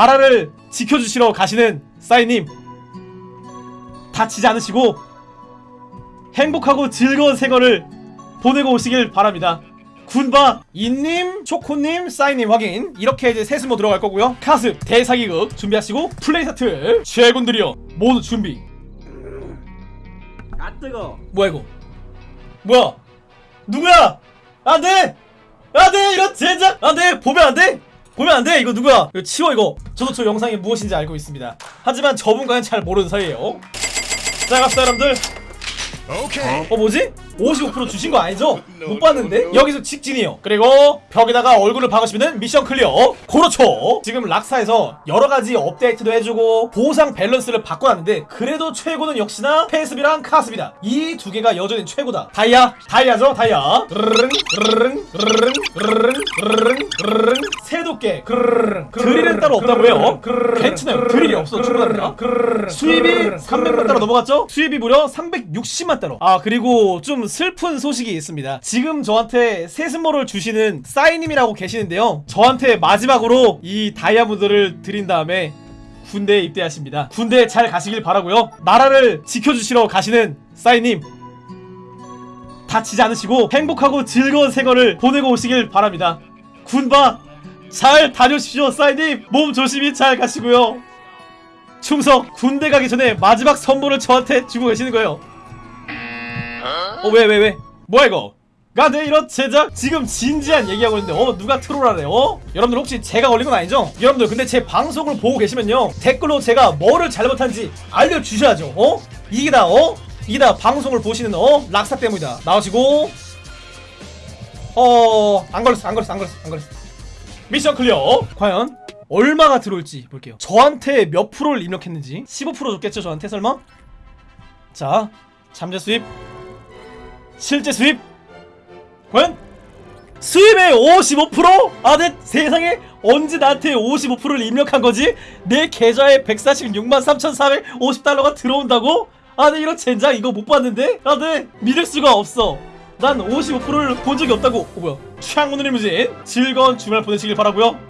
나라를 지켜주시러 가시는 싸이님 다치지 않으시고 행복하고 즐거운 생활을 보내고 오시길 바랍니다. 군바 인님, 초코님, 싸이님 확인 이렇게 이제 세수모 들어갈 거고요. 카스 대사기극 준비하시고 플레이 스타트 최군들이여 모두 준비. 아 뜨거. 뭐야 이거? 뭐야? 누구야? 안돼! 안돼! 이런 젠장! 안돼! 보면 안돼! 보면 안 돼! 이거 누구야? 이거 치워 이거. 저도 저 영상이 무엇인지 알고 있습니다. 하지만 저분과는 잘 모르는 사이에요. 자 갑시다 여러분들. 어 뭐지? 55% 주신 거 아니죠? 못 봤는데? 여기서 직진이요 그리고 벽에다가 얼굴을 박으시면 mission clear 그렇죠 지금 락사에서 여러가지 업데이트도 해주고 보상 밸런스를 바꿔놨는데 그래도 최고는 역시나 페이스비랑 카스비다 이 두 개가 여전히 최고다 다이아 다이아죠 다이아 르르릉 르르릉 르르릉 르르릉 르르릉 그르르릉 드릴은 따로 없다고 해요 괜찮아요. 드릴이 없어 충분합니다. 수입이 300만 달러 넘어갔죠? 수입이 무려 360만 달러 아 그리고 좀 슬픈 소식이 있습니다. 지금 저한테 세스모를 주시는 싸이님이라고 계시는데요. 저한테 마지막으로 이 다이아몬드를 드린 다음에 군대에 입대하십니다. 군대에 잘 가시길 바라고요. 나라를 지켜주시러 가시는 싸이님 다치지 않으시고 행복하고 즐거운 생활을 보내고 오시길 바랍니다. 군바 잘 다녀오십시오 싸이님 몸 조심히 잘 가시고요 충성 군대 가기 전에 마지막 선물을 저한테 주고 계시는 거예요 어 왜 왜 왜, 뭐야 이거 가네 이런 제작 지금 진지한 얘기하고 있는데 어 누가 트롤하래 어? 여러분들 혹시 제가 걸린 건 아니죠? 여러분들 근데 제 방송을 보고 계시면요 댓글로 제가 뭐를 잘못한지 알려주셔야죠 어? 이게 다 어? 이게 다 방송을 보시는 어? 락사 때문이다 나오시고 어 안 걸렸어 안 걸렸어 안 걸렸어 안 걸렸어 mission clear 과연 얼마가 들어올지 볼게요 저한테 몇 프로를 입력했는지 15% 줬겠죠 저한테 설마? 자 잠재 수입 실제 수입 과연 수입의 55%? 아, 내 세상에 언제 나한테 55%를 입력한 거지? 내 계좌에 146만 3,450달러가 들어온다고? 아, 네, 이런 젠장 이거 못 봤는데? 아, 네, 믿을 수가 없어. 난 55%를 본 적이 없다고. 어, 뭐야. 창문을 리무진. 즐거운 주말 보내시길 바라고요